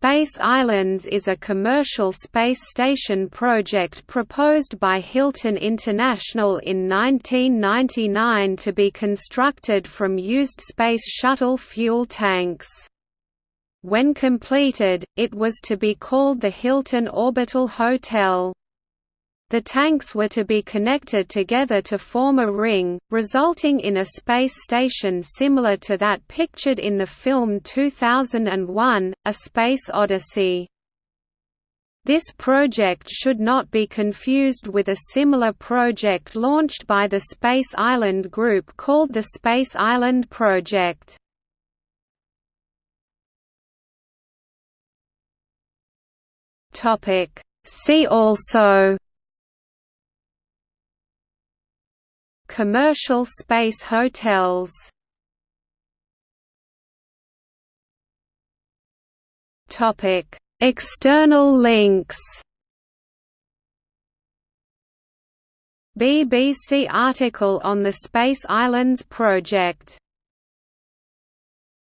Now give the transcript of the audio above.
Space Islands is a commercial space station project proposed by Hilton International in 1999 to be constructed from used Space Shuttle fuel tanks. When completed, it was to be called the Hilton Orbital Hotel. The tanks were to be connected together to form a ring, resulting in a space station similar to that pictured in the film 2001, A Space Odyssey. This project should not be confused with a similar project launched by the Space Island Group called the Space Island Project. See also Commercial space hotels. External links. BBC article on the Space Islands project